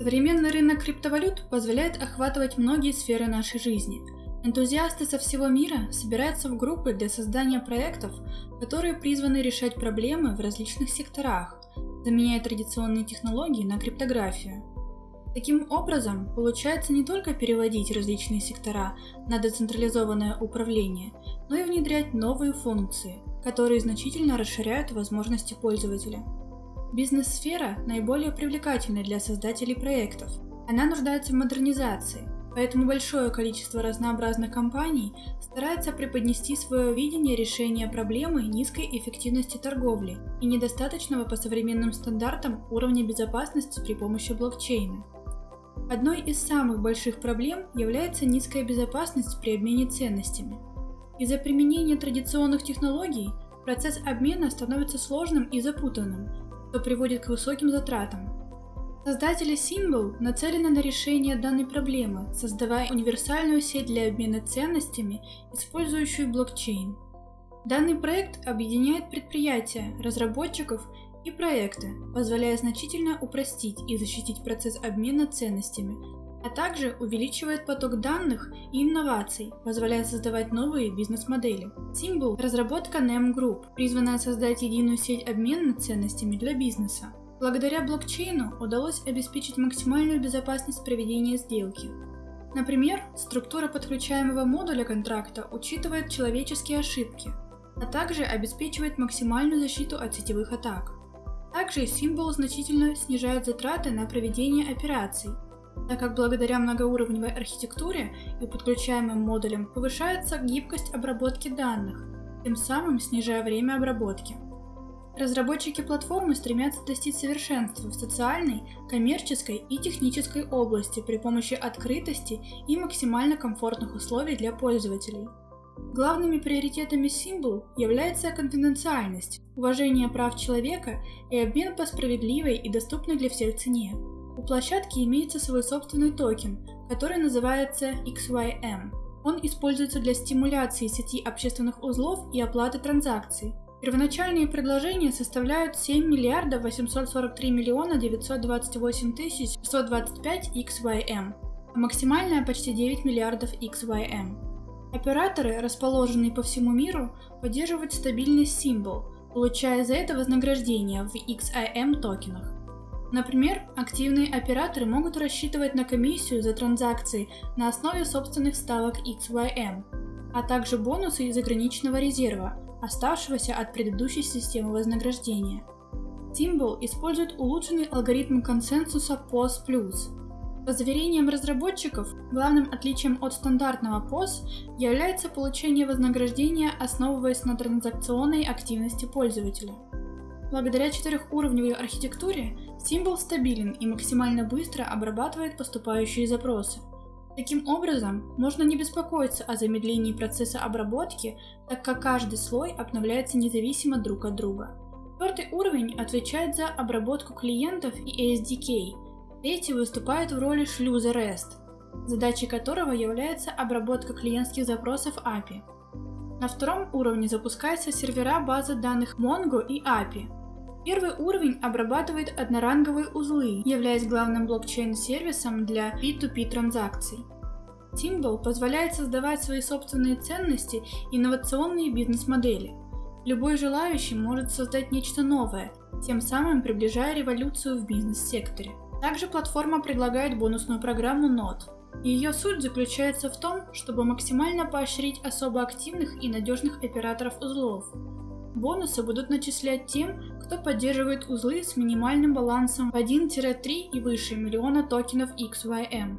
Современный рынок криптовалют позволяет охватывать многие сферы нашей жизни. Энтузиасты со всего мира собираются в группы для создания проектов, которые призваны решать проблемы в различных секторах, заменяя традиционные технологии на криптографию. Таким образом, получается не только переводить различные сектора на децентрализованное управление, но и внедрять новые функции, которые значительно расширяют возможности пользователя. Бизнес-сфера наиболее привлекательна для создателей проектов. Она нуждается в модернизации, поэтому большое количество разнообразных компаний старается преподнести свое видение решения проблемы низкой эффективности торговли и недостаточного по современным стандартам уровня безопасности при помощи блокчейна. Одной из самых больших проблем является низкая безопасность при обмене ценностями. Из-за применения традиционных технологий процесс обмена становится сложным и запутанным, что приводит к высоким затратам. Создатели Symbol нацелены на решение данной проблемы, создавая универсальную сеть для обмена ценностями, использующую блокчейн. Данный проект объединяет предприятия, разработчиков и проекты, позволяя значительно упростить и защитить процесс обмена ценностями, а также увеличивает поток данных и инноваций, позволяя создавать новые бизнес-модели. Символ – разработка NEM Group, призванная создать единую сеть обмена ценностями для бизнеса. Благодаря блокчейну удалось обеспечить максимальную безопасность проведения сделки. Например, структура подключаемого модуля контракта учитывает человеческие ошибки, а также обеспечивает максимальную защиту от сетевых атак. Также символ значительно снижает затраты на проведение операций, так как благодаря многоуровневой архитектуре и подключаемым модулям повышается гибкость обработки данных, тем самым снижая время обработки. Разработчики платформы стремятся достичь совершенства в социальной, коммерческой и технической области при помощи открытости и максимально комфортных условий для пользователей. Главными приоритетами Symbol является конфиденциальность, уважение прав человека и обмен по справедливой и доступной для всех цене. У площадки имеется свой собственный токен, который называется XYM. Он используется для стимуляции сети общественных узлов и оплаты транзакций. Первоначальные предложения составляют 7 миллиардов 843 миллиона 928 тысяч 125 XYM, а максимальная почти 9 миллиардов XYM. Операторы, расположенные по всему миру, поддерживают стабильность символ, получая за это вознаграждение в XIM токенах. Например, активные операторы могут рассчитывать на комиссию за транзакции на основе собственных ставок XYM, а также бонусы из ограниченного резерва, оставшегося от предыдущей системы вознаграждения. Symbol использует улучшенный алгоритм консенсуса POS+. По заверениям разработчиков, главным отличием от стандартного POS является получение вознаграждения, основываясь на транзакционной активности пользователя. Благодаря четырехуровневой архитектуре символ стабилен и максимально быстро обрабатывает поступающие запросы. Таким образом, можно не беспокоиться о замедлении процесса обработки, так как каждый слой обновляется независимо друг от друга. Четвертый уровень отвечает за обработку клиентов и SDK. Третий выступает в роли шлюза REST, задачей которого является обработка клиентских запросов API. На втором уровне запускается сервера базы данных Mongo и API, Первый уровень обрабатывает одноранговые узлы, являясь главным блокчейн-сервисом для P2P транзакций. Symbol позволяет создавать свои собственные ценности и инновационные бизнес-модели. Любой желающий может создать нечто новое, тем самым приближая революцию в бизнес-секторе. Также платформа предлагает бонусную программу NOT. Ее суть заключается в том, чтобы максимально поощрить особо активных и надежных операторов узлов, Бонусы будут начислять тем, кто поддерживает узлы с минимальным балансом в 1-3 и выше миллиона токенов XYM.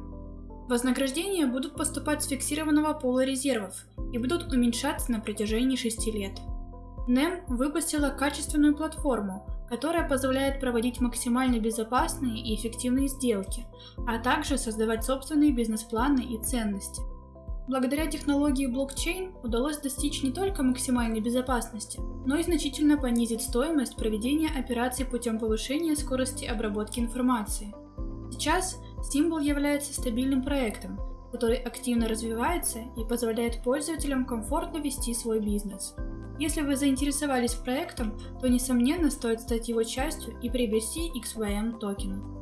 Вознаграждения будут поступать с фиксированного пола резервов и будут уменьшаться на протяжении 6 лет. NEM выпустила качественную платформу, которая позволяет проводить максимально безопасные и эффективные сделки, а также создавать собственные бизнес-планы и ценности. Благодаря технологии блокчейн удалось достичь не только максимальной безопасности, но и значительно понизить стоимость проведения операций путем повышения скорости обработки информации. Сейчас Symbol является стабильным проектом, который активно развивается и позволяет пользователям комфортно вести свой бизнес. Если вы заинтересовались проектом, то несомненно стоит стать его частью и приобрести XYM токены.